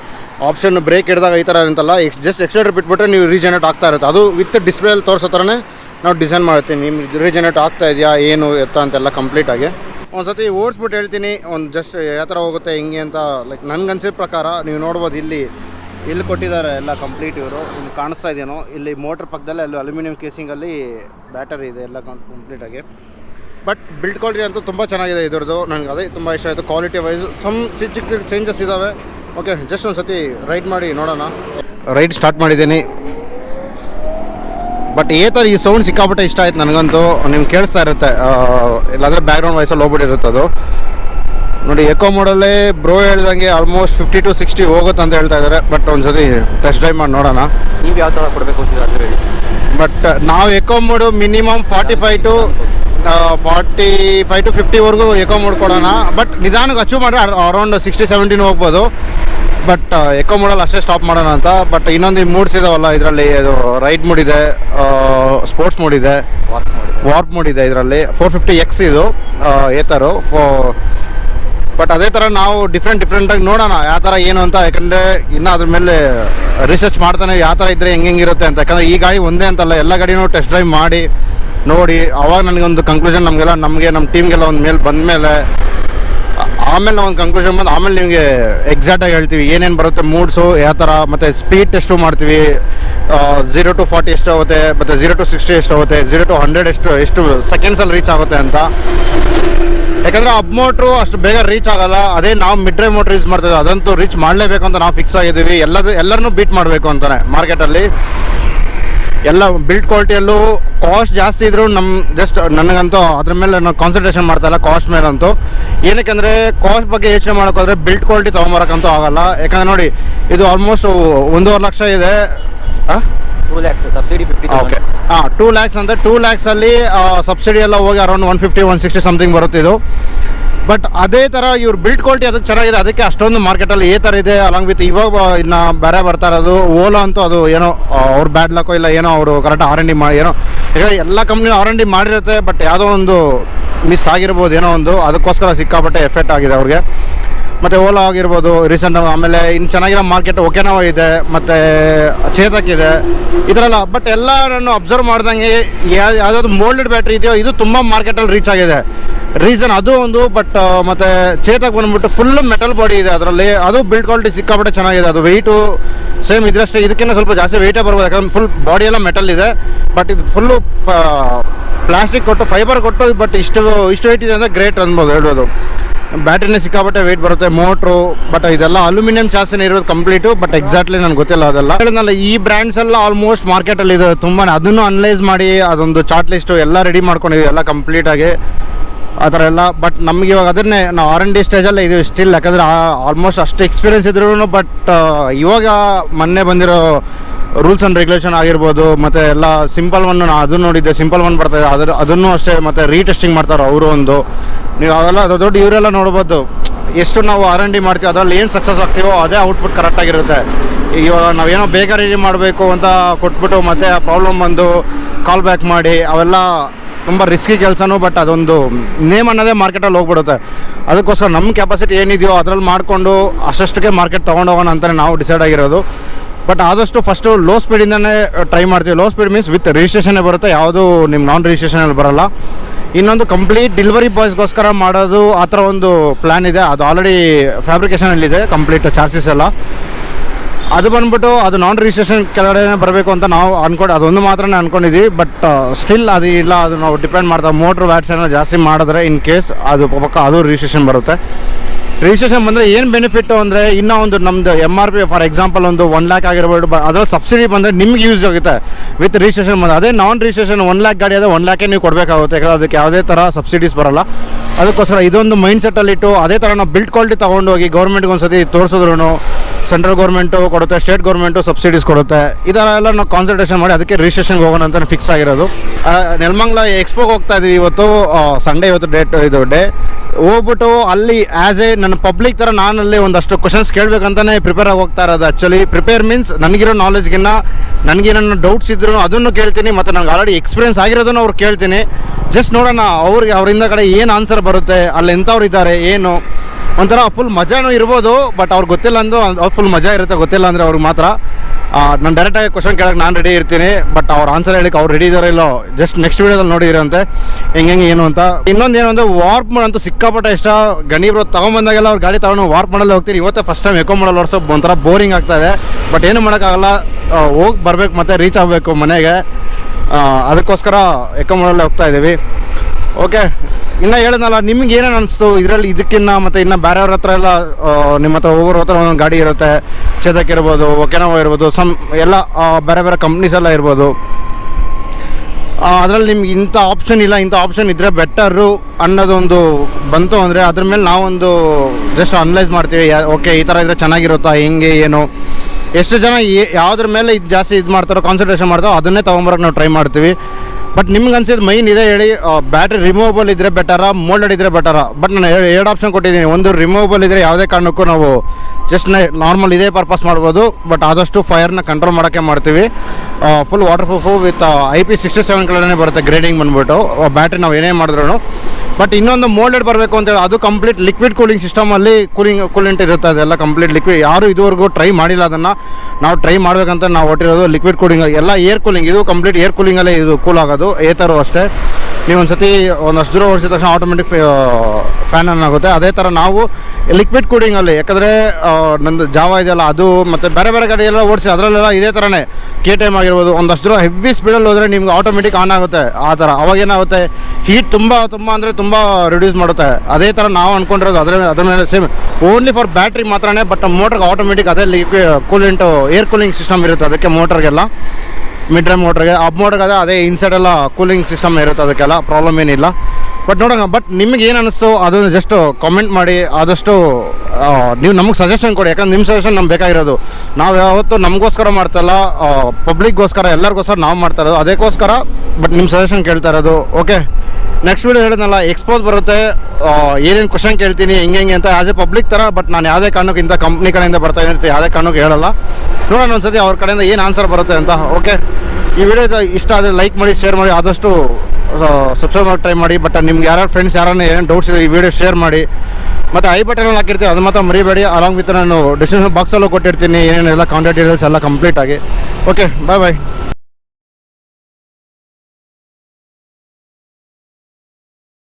ಆಪ್ಷನ್ ಬ್ರೇಕ್ ಹಿಡಿದಾಗ ಈ ಥರ ಅಂತಲ್ಲ ಜಸ್ಟ್ ಎಕ್ಸ್ಲೇಟರ್ ಬಿಟ್ಬಿಟ್ರೆ ನೀವು ರೀಜನರೇಟ್ ಆಗ್ತಾ ಇರುತ್ತೆ. ಅದು ವಿತ್ ಡಿಸ್ಪ್ಲೇಲಿ ತೋರಿಸೋ ಥರನೇ ನಾವು ಡಿಸೈನ್ ಮಾಡ್ತೀನಿ ನಿಮ್ಮ ರೀಜನರೇಟ್ ಆಗ್ತಾ ಇದೆಯಾ, ಏನು, ಎತ್ತ ಅಂತೆಲ್ಲ ಕಂಪ್ಲೀಟಾಗಿ ಒಂದು ಸತಿ ಓಡಿಸ್ಬಿಟ್ಟು ಹೇಳ್ತೀನಿ, ಒಂದು ಜಸ್ಟ್ ಯಾವ ಥರ ಹೋಗುತ್ತೆ, ಹಿಂಗೆ ಅಂತ ಲೈಕ್ ನನಗೆ ಅನ್ಸಿದ ಪ್ರಕಾರ ನೀವು ನೋಡ್ಬೋದು ಇಲ್ಲಿ ಇಲ್ಲಿ ಕೊಟ್ಟಿದ್ದಾರೆ ಎಲ್ಲ ಕಂಪ್ಲೀಟ್ ಇವರು. ಇಲ್ಲಿ ಕಾಣಿಸ್ತಾ ಇದೆಯೋ ಇಲ್ಲಿ ಮೋಟ್ರ್ ಪಕ್ಕದಲ್ಲೇ ಅಲ್ಲಿ ಅಲ್ಯೂಮಿನಿಯಂ ಕೇಸಿಂಗಲ್ಲಿ ಬ್ಯಾಟರಿ ಇದೆ ಎಲ್ಲ ಕಂಪ್ಲೀಟಾಗಿ ಬಟ್ ಬಿಲ್ಡ್ ಕ್ವಾಲಿಟಿ ಅಂತೂ ತುಂಬ ಚೆನ್ನಾಗಿದೆ ಇದ್ರದ್ದು. ನನಗೆ ಅದೇ ತುಂಬ ಇಷ್ಟ ಆಯಿತು. ಕ್ವಾಲಿಟಿ ವೈಸ್ ಸಮ್ ಚಿಕ್ಕ ಚಿಕ್ಕ ಚೇಂಜಸ್ ಇದ್ದಾವೆ ಓಕೆ ಜಸ್ಟ್ ಒಂದು ಸತಿ ರೈಡ್ ಮಾಡಿ ನೋಡೋಣ. ರೈಡ್ ಸ್ಟಾರ್ಟ್ ಮಾಡಿದ್ದೀನಿ. ಬಟ್ ಏ ಥರ ಈ ಸೌಂಡ್ ಸಿಕ್ಕಾಪಟ್ಟೆ ಇಷ್ಟ ಆಯ್ತು ನನಗಂತೂ. ನಿಮ್ಗೆ ಕೇಳಿಸ್ತಾ ಇರುತ್ತೆ ಇಲ್ಲಾಂದರೆ ಬ್ಯಾಕ್ಗ್ರೌಂಡ್ ವಾಯ್ಸಲ್ಲಿ ಹೋಗ್ಬಿಟ್ಟಿರುತ್ತೆ ಅದು. ನೋಡಿ ಎಕೋ ಮಾಡಲ್ಲೇ ಬ್ರೋ ಹೇಳ್ದಂಗೆ ಆಲ್ಮೋಸ್ಟ್ ಫಿಫ್ಟಿ ಟು ಸಿಕ್ಸ್ಟಿ ಹೋಗುತ್ತೆ ಅಂತ ಹೇಳ್ತಾ ಇದ್ದಾರೆ. ಬಟ್ ಒಂದು ಸತಿ ಟೆಸ್ಟ್ ಡ್ರೈವ್ ಮಾಡಿ ನೋಡೋಣ. ನೀವು ಯಾವ ಥರ ಕೊಡಬೇಕು ಅಂತ ಬಟ್ ನಾವು eco mode minimum forty five to forty five to ಫಿಫ್ಟಿವರೆಗೂ eco mode ಕೊಡೋಣ. ಬಟ್ ನಿಧಾನಕ್ಕೆ ಅಚೀವ್ ಮಾಡಿ ಅರೌಂಡ್ ಸಿಕ್ಸ್ಟಿ ಸೆವೆಂಟಿನ ಹೋಗ್ಬೋದು. ಬಟ್ ಎಕೋ ಮೋಡಲ್ಲಿ ಅಷ್ಟೇ ಸ್ಟಾಪ್ ಮಾಡೋಣ ಅಂತ. ಬಟ್ ಇನ್ನೊಂದು ಮೂಡ್ಸ್ ಇದಾವಲ್ಲ ಇದರಲ್ಲಿ ಇದು ರೈಡ್ ಮೂಡ್ ಇದೆ ಸ್ಪೋರ್ಟ್ಸ್ ಮೂಡ್ ಇದೆ. ವಾರ್ಪ್ ಮೂಡ್ ಇದೆ ಇದರಲ್ಲಿ. ಫೋರ್ ಫಿಫ್ಟಿ ಎಕ್ಸ್ ಇದು ಏತರು. ಫೋ ಬಟ್ ಅದೇ ಥರ ನಾವು ಡಿಫ್ರೆಂಟ್ ಡಿಫ್ರೆಂಟಾಗಿ ನೋಡೋಣ ಯಾವ ಥರ ಏನು ಅಂತ. ಯಾಕಂದರೆ ಇನ್ನೂ ಅದ್ರ ಮೇಲೆ ರಿಸರ್ಚ್ ಮಾಡ್ತಾನೆ ಯಾವ ಥರ ಇದ್ದರೆ ಹೆಂಗೆ ಹೆಂಗಿರುತ್ತೆ ಅಂತ. ಯಾಕಂದರೆ ಈ ಗಾಡಿ ಒಂದೇ ಅಂತಲ್ಲ ಎಲ್ಲ ಗಾಡಿನೂ ಟೆಸ್ಟ್ ಡ್ರೈವ್ ಮಾಡಿ ನೋಡಿ, ಅವಾಗ ನನಗೊಂದು ಕನ್ಕ್ಲೂಷನ್ ನಮಗೆಲ್ಲ, ನಮಗೆ ನಮ್ಮ ಟೀಮ್ಗೆಲ್ಲ ಒಂದು ಮೇಲೆ ಬಂದಮೇಲೆ, ಆಮೇಲೆ ನಾವು ಒಂದು ಕನ್ಕ್ಲೂಷನ್ ಬಂದು, ಆಮೇಲೆ ನಿಮಗೆ ಎಕ್ಸಾಕ್ಟಾಗಿ ಹೇಳ್ತೀವಿ, ಏನೇನು ಬರುತ್ತೆ ಮೂಡ್ಸು ಯಾವ ಥರ ಮತ್ತು ಸ್ಪೀಡ್ ಟೆಸ್ಟು ಮಾಡ್ತೀವಿ ಝೀರೋ ಟು ಫಾರ್ಟಿ ಎಷ್ಟು ಆಗುತ್ತೆ, ಮತ್ತು ಝೀರೋ ಟು ಸಿಕ್ಸ್ಟಿ ಎಷ್ಟು ಆಗುತ್ತೆ ಝೀರೋ ಟು ಹಂಡ್ರೆಡ್ ಎಷ್ಟು ಎಷ್ಟು ಸೆಕೆಂಡ್ಸಲ್ಲಿ ರೀಚ್ ಆಗುತ್ತೆ ಅಂತ. ಯಾಕಂದರೆ ಅಪ್ ಮೋಟ್ರು ಅಷ್ಟು ಬೇಗ ರೀಚ್ ಆಗಲ್ಲ, ಅದೇ ನಾವು ಮಿಡ್ ಡ್ರೈವ್ ಮೋಟ್ರ್ ಯೂಸ್ ಮಾಡ್ತೀವಿ ಅದಂತೂ ರೀಚ್ ಮಾಡಲೇಬೇಕು ಅಂತ ನಾವು ಫಿಕ್ಸ್ ಆಗಿದ್ದೀವಿ, ಎಲ್ಲದ, ಎಲ್ಲರನ್ನೂ ಬೀಟ್ ಮಾಡಬೇಕು ಅಂತಾನೆ ಮಾರ್ಕೆಟಲ್ಲಿ ಎಲ್ಲ ಬಿಲ್ಡ್ ಕ್ವಾಲಿಟಿಯಲ್ಲೂ ಕಾಸ್ಟ್ ಜಾಸ್ತಿ ಇದ್ದರೂ ನಮ್ಮ ಜಸ್ಟ್ ನನಗಂತೂ ಅದ್ರ ಮೇಲೆ ನಾನು ಕಾನ್ಸಂಟ್ರೇಷನ್ ಮಾಡ್ತಾ ಇಲ್ಲ ಕಾಸ್ಟ್ ಮೇಲಂತೂ ಏನಕ್ಕೆಂದರೆ ಕಾಸ್ಟ್ ಬಗ್ಗೆ ಯೋಚನೆ ಮಾಡೋಕ್ಕೋದ್ರೆ ಬಿಲ್ಡ್ ಕ್ವಾಲಿಟಿ ತೊಗೊಂಬರೋಕ್ಕಂತೂ ಆಗೋಲ್ಲ. ಯಾಕಂದರೆ ನೋಡಿ, ಇದು ಆಲ್ಮೋಸ್ಟ್ ಒಂದೂವರೆ ಲಕ್ಷ ಇದೆ. Two lakhs subsidy fifty okay ಹಾಂ ಟೂ ಲ್ಯಾಕ್ಸ್ ಅಂದರೆ ಟೂ ಲ್ಯಾಕ್ಸಲ್ಲಿ ಸಬ್ಸಿಡಿ ಎಲ್ಲ ಹೋಗಿ around one fifty one sixty something ಬರುತ್ತೆ ಇದು. ಬಟ್ ಅದೇ ಥರ ಇವ್ರು ಬಿಲ್ಡ್ ಕ್ವಾಲಿಟಿ ಅದಕ್ಕೆ ಚೆನ್ನಾಗಿದೆ. ಅದಕ್ಕೆ ಅಷ್ಟೊಂದು ಮಾರ್ಕೆಟಲ್ಲಿ ಏ ಥರ ಇದೆ ಅಲಾಂಗ್ ವಿತ್ ಇವಾಗ ಇನ್ನು ಬೇರೆ ಬರ್ತಾ ಇರೋದು ಓಲಾ ಅಂತೂ ಅದು ಏನೋ ಅವ್ರ ಬ್ಯಾಡ್ ಲಕ್ಕೋ ಇಲ್ಲ, ಏನೋ ಅವರು ಕರೆಕ್ಟ್ ಆರ್ ಎನ್ ಡಿ ಏನೋ ಈಗ ಎಲ್ಲ ಕಂಪ್ನಿ ಆರ್ ಎನ್ ಡಿ ಮಾಡಿರುತ್ತೆ ಬಟ್ ಯಾವುದೋ ಒಂದು ಮಿಸ್ ಆಗಿರ್ಬೋದು, ಏನೋ ಒಂದು, ಅದಕ್ಕೋಸ್ಕರ ಸಿಕ್ಕಾಪಟ್ಟೆ ಎಫೆಕ್ಟ್ ಆಗಿದೆ ಅವ್ರಿಗೆ. ಮತ್ತು ಓಲಾ ಆಗಿರ್ಬೋದು ರೀಸೆಂಟ್ ಆಮೇಲೆ ಇನ್ನು ಚೆನ್ನಾಗಿರೋ ಮಾರ್ಕೆಟ್ ಒಕೆನೋ ಇದೆ, ಮತ್ತು ಚೇತಕ್ ಇದೆ. ಇದರಲ್ಲ ಬಟ್ ಎಲ್ಲ ಅಬ್ಸರ್ವ್ ಮಾಡ್ದಂಗೆ ಯಾವುದಾದ್ರು ಮೋಲ್ಡೆಡ್ ಬ್ಯಾಟ್ರಿ ಇದೆಯೋ, ಇದು ತುಂಬ ಮಾರ್ಕೆಟಲ್ಲಿ ರೀಚ್ ಆಗಿದೆ. ರೀಸನ್ ಅದು ಒಂದು ಬಟ್ ಮತ್ತು ಚೇತಕ್ ಬಂದ್ಬಿಟ್ಟು ಫುಲ್ ಮೆಟಲ್ ಬಾಡಿ ಇದೆ ಅದರಲ್ಲಿ. ಅದು ಬಿಲ್ಡ್ ಕ್ವಾಲಿಟಿ ಸಿಕ್ಕಾಪಟ್ಟೆ ಚೆನ್ನಾಗಿದೆ. ಅದು ವೆಯ್ಟು ಸೇಮ್ ಇದರಷ್ಟೇ ಇದಕ್ಕಿಂತ ಸ್ವಲ್ಪ ಜಾಸ್ತಿ ವೆಯ್ಟೇ ಬರ್ಬೋದು, ಯಾಕಂದ್ರೆ ಫುಲ್ ಬಾಡಿ ಎಲ್ಲ ಮೆಟಲ್ ಇದೆ. ಬಟ್ ಇದು ಫುಲ್ಲು ಪ್ಲಾಸ್ಟಿಕ್ ಕೊಟ್ಟು ಫೈಬರ್ ಕೊಟ್ಟು ಬಟ್ ಇಷ್ಟು ಇಷ್ಟು ವೆಯ್ಟ್ ಇದೆ ಅಂದರೆ ಗ್ರೇಟ್ ಅನ್ಬೋದು ಹೇಳ್ಬೋದು. ಬ್ಯಾಟ್ರಿನೇ ಸಿಕ್ಕಾಪಟ್ಟೆ ವೆಯ್ಟ್ ಬರುತ್ತೆ. ಮೋಟ್ರು ಬಟ್ ಇದೆಲ್ಲ ಅಲ್ಯೂಮಿನಿಯಂ ಚಾಸಿನ ಇರೋದು ಕಂಪ್ಲೀಟು ಬಟ್ ಎಕ್ಸಾಕ್ಟ್ಲಿ ನನಗೆ ಗೊತ್ತಿಲ್ಲ ಅದೆಲ್ಲ. ಹೇಳಿದ್ನಲ್ಲ ಈ ಬ್ರ್ಯಾಂಡ್ಸ್ ಎಲ್ಲ ಆಲ್ಮೋಸ್ಟ್ ಮಾರ್ಕೆಟಲ್ಲಿ ಇದೆ ತುಂಬಾ ಅದನ್ನು ಅನಲೈಸ್ ಮಾಡಿ, ಅದೊಂದು ಚಾರ್ಟ್ ಲಿಸ್ಟು ಎಲ್ಲ ರೆಡಿ ಮಾಡ್ಕೊಂಡಿದ್ವಿ, ಎಲ್ಲ ಕಂಪ್ಲೀಟಾಗಿ ಆ ಥರ ಎಲ್ಲ ಬಟ್ ನಮ್ಗೆ ಇವಾಗ ಅದನ್ನೇ, ನಾವು ಆರ್ ಎನ್ ಡಿ ಸ್ಟೇಜಲ್ಲೇ ಇದೀವಿ ಸ್ಟಿಲ್ ಯಾಕಂದರೆ ಆಲ್ಮೋಸ್ಟ್ ಅಷ್ಟು ಎಕ್ಸ್ಪೀರಿಯನ್ಸ್ ಇದ್ರೂ ಬಟ್ ಇವಾಗ ಮೊನ್ನೆ ಬಂದಿರೋ ರೂಲ್ಸ್ ಆ್ಯಂಡ್ ರೆಗ್ಯುಲೇಷನ್ ಆಗಿರ್ಬೋದು, ಮತ್ತು ಎಲ್ಲ ಸಿಂಪಲ್ ಒನ್ ನಾನು ಅದನ್ನು ನೋಡಿದ್ದೆ ಸಿಂಪಲ್ ಒನ್ ಬರ್ತಾಯಿದೆ ಅದರ, ಅದನ್ನು ಅಷ್ಟೇ, ಮತ್ತು ರೀಟೆಸ್ಟಿಂಗ್ ಮಾಡ್ತಾರೆ, ಅವರು ಒಂದು. ನೀವು ಅವೆಲ್ಲ ದೊಡ್ಡ ಇವರೆಲ್ಲ ನೋಡ್ಬೋದು. ಎಷ್ಟು ನಾವು ಆರ್ ಎನ್ ಡಿ ಮಾಡ್ತೀವಿ, ಅದರಲ್ಲಿ ಏನು ಸಕ್ಸಸ್ ಆಗ್ತೀವೋ ಅದೇ ಔಟ್ಪುಟ್ ಕರೆಕ್ಟಾಗಿರುತ್ತೆ ಇವಾಗ ನಾವೇನೋ ಬೇಗ ರೆಡಿ ಮಾಡಬೇಕು ಅಂತ ಕೊಟ್ಬಿಟ್ಟು ಮತ್ತೆ ಆ ಪ್ರಾಬ್ಲಮ್ ಬಂದು ಕಾಲ್ ಬ್ಯಾಕ್ ಮಾಡಿ, ಅವೆಲ್ಲ ತುಂಬ ರಿಸ್ಕಿ ಕೆಲಸನೂ ಬಟ್ ಅದೊಂದು ನೇಮ್ ಅನ್ನೋದೇ ಮಾರ್ಕೆಟಲ್ಲಿ ಹೋಗ್ಬಿಡುತ್ತೆ. ಅದಕ್ಕೋಸ್ಕರ ನಮ್ಮ ಕೆಪಾಸಿಟಿ ಏನಿದೆಯೋ ಅದರಲ್ಲಿ ಮಾಡಿಕೊಂಡು ಅಷ್ಟಷ್ಟಕ್ಕೆ ಮಾರ್ಕೆಟ್ ತೊಗೊಂಡೋಗೋಣ ಅಂತಲೇ ನಾವು ಡಿಸೈಡ್ ಆಗಿರೋದು. ಬಟ್ ಆದಷ್ಟು ಫಸ್ಟು ಲೋ ಸ್ಪೀಡಿಂದನೇ ಟ್ರೈ ಮಾಡ್ತೀವಿ. ಲೋ ಸ್ಪೀಡ್ ಮೀನ್ಸ್ ವಿತ್ ರಿಜಿಸ್ಟ್ರೇಷನ್ನೇ ಬರುತ್ತೆ, ಯಾವುದು ನಿಮ್ಮ ನಾನ್ ರಿಜಿಸ್ಟ್ರೇಷನಲ್ಲಿ ಬರಲ್ಲ. ಇನ್ನೊಂದು ಕಂಪ್ಲೀಟ್ ಡಿಲಿವರಿ ಬಾಯ್ಸ್ಗೋಸ್ಕರ ಮಾಡೋದು ಆ ಥರ ಒಂದು ಪ್ಲ್ಯಾನ್ ಇದೆ. ಅದು ಆಲ್ರೆಡಿ ಫ್ಯಾಬ್ರಿಕೇಷನಲ್ಲಿದೆ ಕಂಪ್ಲೀಟ್ ಚಾರ್ಜಸ್ ಎಲ್ಲ. ಅದು ಬಂದ್ಬಿಟ್ಟು ಅದು ನಾನ್ ರಿಜಿಸ್ಟ್ರೇಷನ್ ಕೆಳಗಡೆ ಬರಬೇಕು ಅಂತ ನಾವು ಅನ್ಕೊಂಡು ಅದೊಂದು ಮಾತ್ರ ಅನ್ಕೊಂಡಿದ್ವಿ. ಬಟ್ ಸ್ಟಿಲ್ ಅದು ಇಲ್ಲ, ಅದು ನಾವು ಡಿಪೆಂಡ್ ಮಾಡ್ತಾ ಮೋಟ್ರ್ ವ್ಯಾಟ್ಸ್ ಏನೋ ಜಾಸ್ತಿ ಮಾಡಿದ್ರೆ ಇನ್ ಕೇಸ್ ಅದು ಪಕ್ಕ, ಅದು ರಿಜಿಸ್ಟ್ರೇಷನ್ ಬರುತ್ತೆ. ರಿಜಿಸ್ಟ್ರೇಷನ್ ಬಂದರೆ ಏನು ಬೆನಿಫಿಟ್ಟು ಅಂದರೆ, ಇನ್ನೂ ಒಂದು ನಮ್ಮದು M R P for example ಒಂದು ಒನ್ ಲ್ಯಾಕ್ ಆಗಿರ್ಬೋದು ಅದ್ರಲ್ಲಿ ಸಬ್ಸಿಡಿ ಬಂದರೆ ನಿಮ್ಗೆ ಯೂಸ್ ಆಗುತ್ತೆ ವಿತ್ ರಿಜಿಸ್ಟ್ರೇಷನ್ ಬಂದರೆ. ಅದೇ ನಾನ್ ರಿಜಿಸ್ಟ್ರೇಷನ್ ಒನ್ ಲ್ಯಾಕ್ ಗಾಡಿ ಅದೇ ಒನ್ ಲ್ಯಾಕೇ ನೀವು ಕೊಡಬೇಕಾಗುತ್ತೆ, ಯಾಕಂದರೆ ಅದಕ್ಕೆ ಯಾವುದೇ ಥರ ಸಬ್ಸಿಡೀಸ್ ಬರಲ್ಲ. ಅದಕ್ಕೋಸ್ಕರ ಇದೊಂದು ಮೈಂಡ್ ಸೆಟ್ಟಲ್ಲಿಟ್ಟು ಅದೇ ಥರ ನಾವು ಬಿಲ್ಡ್ ಕ್ವಾಲಿಟಿ ತೊಗೊಂಡೋಗಿ ಗೌರ್ಮೆಂಟ್ಗೆ ಒಂದು ಸತಿ ತೋರಿಸಿದ್ರು ಸೆಂಟ್ರಲ್ ಗೌರ್ಮೆಂಟು ಕೊಡುತ್ತೆ ಸ್ಟೇಟ್ ಗೌರ್ಮೆಂಟು ಸಬ್ಸಿಡೀಸ್ ಕೊಡುತ್ತೆ, ಈ ಥರ ಎಲ್ಲ ನಾವು ಕಾನ್ಸಂಟ್ರೇಷನ್ ಮಾಡಿ ಅದಕ್ಕೆ ರಿಜಿಸ್ಟ್ರೇಷನ್ಗೆ ಹೋಗೋಣ ಅಂತ ಫಿಕ್ಸ್ ಆಗಿರೋದು. ನೆಲಮಂಗ್ಲ ಎಕ್ಸ್ಪೋಗೆ ಹೋಗ್ತಾ ಇದ್ದೀವಿ ಇವತ್ತು ಸಂಡೇ ಇವತ್ತು ಡೇಟ್ ಇದು ಡೇ ಹೋಗ್ಬಿಟ್ಟು ಅಲ್ಲಿ ಆ್ಯಸ್ ಎ ನನ್ನ ಪಬ್ಲಿಕ್ ಥರ ನಾನಲ್ಲಿ ಒಂದಷ್ಟು ಕ್ವಶನ್ಸ್ ಕೇಳಬೇಕಂತಲೇ ಪ್ರಿಪೇರ್ ಆಗಿ ಹೋಗ್ತಾ ಇರೋದು ಆ್ಯಕ್ಚುಲಿ ಪ್ರಿಪೇರ್ ಮೀನ್ಸ್ ನನಗಿರೋ ನಾಲೆಜ್ಗಿನ್ನ ನನಗೆ ನನ್ನ ಡೌಟ್ಸ್ ಇದ್ರು ಅದನ್ನು ಕೇಳ್ತೀನಿ ಮತ್ತು ನನಗೆ ಆಲ್ರೆಡಿ ಎಕ್ಸ್ಪೀರಿಯನ್ಸ್ ಆಗಿರೋದನ್ನು ಅವ್ರು ಕೇಳ್ತೀನಿ. ಜಸ್ಟ್ ನೋಡೋಣ ಅವ್ರಿಗೆ ಅವರಿಂದ ಕಡೆ ಏನು ಆನ್ಸರ್ ಬರುತ್ತೆ, ಅಲ್ಲಿ ಎಂಥವ್ರು ಇದ್ದಾರೆ, ಏನು? ಒಂಥರ ಫುಲ್ ಮಜಾನೂ ಇರ್ಬೋದು ಬಟ್ ಅವ್ರಿಗೆ ಗೊತ್ತಿಲ್ಲ ಅಂದು ಫುಲ್ ಮಜಾ ಇರುತ್ತೆ, ಗೊತ್ತಿಲ್ಲ ಅಂದರೆ ಅವ್ರಿಗೆ ಮಾತ್ರ. ನಾನು ಡೈರೆಕ್ಟಾಗಿ ಕ್ವಶನ್ ಕೇಳಕ್ಕೆ ನಾನು ರೆಡಿ ಇರ್ತೀನಿ ಬಟ್ ಅವ್ರ ಆನ್ಸರ್ ಹೇಳಿಕ್ಕೆ ಅವ್ರು ರೆಡಿ ಇದಾರೋ ಇಲ್ಲೋ ಜಸ್ಟ್ ನೆಕ್ಸ್ಟ್ ವೀಡಿಯೋದಲ್ಲಿ ನೋಡಿದಿರಂತೆ, ಹೆಂಗೆ ಏನು ಅಂತ. ಇನ್ನೊಂದು ಏನು ಅಂದರೆ ವಾರ್ಪ್ ಮಾಡಂತೂ ಸಿಕ್ಕಾಪಟ್ಟೆ ಇಷ್ಟ ಗಣೀಬ್ರು ತೊಗೊಂಬಂದಾಗೆಲ್ಲ ಅವ್ರು ಗಾಡಿ ತಗೊಂಡು ವಾರ್ಪ್ ಮಾಡಲ್ಲ ಹೋಗ್ತೀನಿ. ಇವತ್ತೇ ಫಸ್ಟ್ ಟೈಮ್ ಎಕೋ ಮಾಡಲ್ಲ ಓಡಿಸೋ ಒಂಥರ ಬೋರಿಂಗ್ ಆಗ್ತಾಯಿದೆ ಬಟ್ ಏನು ಮಾಡೋಕ್ಕಾಗಲ್ಲ ಹೋಗಿ ಬರಬೇಕು ಮತ್ತು ರೀಚ್ ಆಗಬೇಕು ಮನೆಗೆ. ಅದಕ್ಕೋಸ್ಕರ ಎಕೋ ಮಾಡಲ್ಲೇ ಹೋಗ್ತಾ ಇದ್ದೀವಿ ಓಕೆ ಇನ್ನು ಹೇಳಿದ್ನಲ್ಲ, ನಿಮ್ಗೆ ಏನೇನು ಅನಿಸ್ತು? ಇದರಲ್ಲಿ ಇದಕ್ಕಿನ್ನ ಮತ್ತು ಇನ್ನು ಬೇರೆಯವ್ರ ಹತ್ರ ಎಲ್ಲ ನಿಮ್ಮ ಹತ್ರ ಒಬ್ಬರ ಹತ್ರ ಒಂದೊಂದು ಗಾಡಿ ಇರುತ್ತೆ ಚೇತಕ್ ಇರ್ಬೋದು ಒಕೆನೋ ಇರ್ಬೋದು ಸಮ್ ಎಲ್ಲ ಬೇರೆ ಬೇರೆ ಕಂಪ್ನೀಸ್ ಎಲ್ಲ ಇರ್ಬೋದು. ಅದರಲ್ಲಿ ನಿಮ್ಗೆ ಇಂಥ ಆಪ್ಷನ್ ಇಲ್ಲ, ಇಂಥ ಆಪ್ಷನ್ ಇದ್ದರೆ ಬೆಟರು ಅನ್ನೋದೊಂದು ಬಂತು ಅಂದರೆ ಅದ್ರ ಮೇಲೆ ನಾವೊಂದು ಜಸ್ಟ್ ಅನಲೈಸ್ ಮಾಡ್ತೀವಿ ಓಕೆ ಈ ಥರ ಇದ್ರೆ ಚೆನ್ನಾಗಿರುತ್ತಾ, ಹೆಂಗೆ, ಏನು? ಎಷ್ಟು ಜನ ಯಾವುದ್ರ ಮೇಲೆ ಇದು ಜಾಸ್ತಿ ಇದು ಮಾಡ್ತಾರೋ ಕಾನ್ಸಂಟ್ರೇಷನ್ ಮಾಡ್ತಾರೋ ಅದನ್ನೇ ತೊಗೊಂಬರೋಕೆ ನಾವು ಟ್ರೈ ಮಾಡ್ತೀವಿ. ಬಟ್ ನಿಮ್ಗೆ ಅನ್ಸಿದ್ದು ಮೈನ್ ಇದೆ ಹೇಳಿ ಬ್ಯಾಟ್ರಿ ರಿಮೂವಬಲ್ ಇದ್ದರೆ ಬೆಟರ ಮೋಲ್ಡೆಡ್ ಇದ್ದರೆ ಬೆಟರ ಬಟ್ ನಾನು ಎರಡು ಆಪ್ಷನ್ ಕೊಟ್ಟಿದ್ದೀನಿ. ಒಂದು ರಿಮೂವಬಲ್ ಇದ್ದರೆ ಯಾವುದೇ ಕಾರಣಕ್ಕೂ ನಾವು ಜಸ್ಟ್ ನಾರ್ಮಲ್ ಇದೇ ಪರ್ಪಸ್ ಮಾಡ್ಬೋದು ಬಟ್ ಆದಷ್ಟು ಫೈರ್ನ ಕಂಟ್ರೋಲ್ ಮಾಡೋಕ್ಕೆ ಮಾಡ್ತೀವಿ. Full water proof with I P sixty seven ಕಲರ್ನೇ ಬರುತ್ತೆ ಗ್ರೇಡಿಂಗ್ ಬಂದ್ಬಿಟ್ಟು. ಬ್ಯಾಟ್ರಿ ನಾವು ಏನೇ ಮಾಡಿದ್ರು ಬಟ್ ಇನ್ನೊಂದು ಮೋಲ್ಡೆಡ್ ಬರಬೇಕು ಅಂತೇಳಿ ಅದು ಕಂಪ್ಲೀಟ್ ಲಿಕ್ವಿಡ್ ಕೂಲಿಂಗ್ ಸಿಸ್ಟಮಲ್ಲಿ ಕೂಲಿಂಗ್ ಕೂಲೆಂಟ್ ಇರುತ್ತೆ ಅದೆಲ್ಲ ಕಂಪ್ಲೀಟ್ ಲಿಕ್ವಿಡ್ ಯಾರು ಇದುವರೆಗೂ ಟ್ರೈ ಮಾಡಿಲ್ಲ ಅದನ್ನು, ನಾವು ಟ್ರೈ ಮಾಡಬೇಕಂತ ನಾವು ಹೊಟ್ಟಿರೋದು ಲಿಕ್ವಿಡ್ ಕೂಲಿಂಗ್ ಎಲ್ಲ ಏರ್ ಕೂಲಿಂಗ್ ಇದು ಕಂಪ್ಲೀಟ್ ಏರ್ ಕೂಲಿಂಗಲ್ಲೇ ಇದು ಕೂಲ್ ಆಗೋದು, ಏತರು ಅಷ್ಟೇ. ನೀವು ಒಂದು ಸತಿ ಒಂದಷ್ಟು ದೂರ ಓಡಿಸಿದ ತಕ್ಷಣ ಆಟೋಮೆಟಿಕ್ ಫ್ಯಾನ್ ಆಗುತ್ತೆ ಅದೇ ಥರ ನಾವು ಲಿಕ್ವಿಡ್ ಕೂಲಿಂಗಲ್ಲಿ ಯಾಕಂದರೆ ನಂದು ಜಾವ ಇದೆಯಲ್ಲ, ಅದು ಮತ್ತು ಬೇರೆ ಬೇರೆ ಕಡೆ ಎಲ್ಲ ಓಡಿಸಿ, ಅದರಲ್ಲೆಲ್ಲ ಇದೇ ಥರನೇ ಕೆ ಟೈಮ್ ಆಗಿರ್ಬೋದು. ಒಂದಷ್ಟು ದೂರ ಹೆವಿ ಸ್ಪೀಡಲ್ಲಿ ಹೋದರೆ ನಿಮ್ಗೆ ಆಟೋಮೆಟಿಕ್ ಆನ್ ಆಗುತ್ತೆ. ಆ ಥರ. ಅವಾಗ ಏನಾಗುತ್ತೆ ಹೀಟ್ ತುಂಬ ತುಂಬ ಅಂದರೆ ತುಂಬ ರಿಡ್ಯೂಸ್ ಮಾಡುತ್ತೆ. ಅದೇ ಥರ ನಾವು ಅಂದ್ಕೊಂಡಿರೋದು ಅದರ ಅದ್ರ ಮೇಲೆ ಸೇಮ್ ಓನ್ಲಿ ಫಾರ್ ಬ್ಯಾಟ್ರಿ ಮಾತ್ರನೇ ಬಟ್ ಮೋಟ್ರಿಗೆ ಆಟೋಮೆಟಿಕ್ ಅದೇ liquid coolant air cooling system ಇರುತ್ತೆ ಅದಕ್ಕೆ ಮೋಟ್ರಿಗೆಲ್ಲ ಮಿಡ್ ರೈ ಮೋಟ್ರಿಗೆ ಅಪ್ ಮೋಟ್ರಿಗೆ ಅದೇ ಅದೇ ಇನ್ಸೈಡ್ ಎಲ್ಲ ಕೂಲಿಂಗ್ ಸಿಸ್ಟಮ್ ಇರುತ್ತೆ ಅದಕ್ಕೆಲ್ಲ. ಪ್ರಾಬ್ಲಮ್ ಏನಿಲ್ಲ. ಬಟ್ ನೋಡೋಣ ಬಟ್ ನಿಮ್ಗೆ ಏನು ಅನಿಸ್ತು ಅದನ್ನು ಜಸ್ಟ್ ಕಾಮೆಂಟ್ ಮಾಡಿ, ಆದಷ್ಟು ನೀವು ನಮಗೆ ಸಜೆಷನ್ ಕೊಡಿ, ಯಾಕಂದ್ರೆ ನಿಮ್ಮ ಸಜೆಷನ್ ನಮ್ಗೆ ಬೇಕಾಗಿರೋದು. ನಾವು ಯಾವತ್ತೂ ನಮಗೋಸ್ಕರ ಮಾಡ್ತಲ್ಲ ಪಬ್ಲಿಕ್ಗೋಸ್ಕರ ಎಲ್ಲರಿಗೋಸ್ಕರ ನಾವು ಮಾಡ್ತಾ ಇರೋದು. ಅದಕ್ಕೋಸ್ಕರ ಬಟ್ ನಿಮ್ಮ ಸಜೆಷನ್ ಕೇಳ್ತಾ ಇರೋದು. ಓಕೆ ನೆಕ್ಸ್ಟ್ ವೀಡಿಯೋ ಹೇಳಿದ್ನಲ್ಲ ಎಕ್ಸ್ಪೋಸ್ ಬರುತ್ತೆ. ಏನೇನು ಕ್ವಶನ್ ಕೇಳ್ತೀನಿ, ಹೆಂಗೆ ಹೆಂಗೆ ಅಂತ ಆ್ಯಸ್ ಎ ಪಬ್ಲಿಕ್ ಥರ ಬಟ್ ನಾನು ಯಾವುದೇ ಕಾರಣಕ್ಕೆ ಇಂಥ ಕಂಪ್ನಿ ಕಡೆಯಿಂದ ಬರ್ತಾ ಇರ್ತೀನಿ, ಯಾವುದೇ ಕಾರಣಕ್ಕೆ ಹೇಳಲ್ಲ. ನೋಡೋಣ ಒಂದ್ಸತಿ ಅವ್ರ ಕಡೆಯಿಂದ ಏನು ಆನ್ಸರ್ ಬರುತ್ತೆ ಅಂತ ಓಕೆ ಈ ವಿಡಿಯೋ ಇಷ್ಟ ಆದರೆ ಲೈಕ್ ಮಾಡಿ ಶೇರ್ ಮಾಡಿ, ಆದಷ್ಟು ಸಬ್ಸ್ಕ್ರೈಬ್ ಮಾಡಿ ಟ್ರೈ ಮಾಡಿ ಬಟ್ ನಿಮ್ಗೆ ಯಾರು ಫ್ರೆಂಡ್ಸ್ ಯಾರನ್ನ ಏನೇನು ಡೌಟ್ಸ್ ಇದೆ, ಈ ವಿಡಿಯೋ ಶೇರ್ ಮಾಡಿ. ಮತ್ತು ಐ ಬಟನಲ್ಲಿ ಹಾಕಿರ್ತೀವಿ ಅದು ಮಾತ್ರ ಮರಿಬೇಡಿ. ಅಲಾಂಗ್ ವಿತ್ ನಾನು ಡಿಸ್ಕ್ರಿಪ್ಷನ್ ಬಾಕ್ಸಲ್ಲೂ ಕೊಟ್ಟಿರ್ತೀನಿ ಏನೇನೆಲ್ಲ ಕಾಂಟ್ಯಾಕ್ಟ್ ಡೀಟೇಲ್ಸ್ ಎಲ್ಲ ಕಂಪ್ಲೀಟ್ ಆಗಿ. Okay bye bye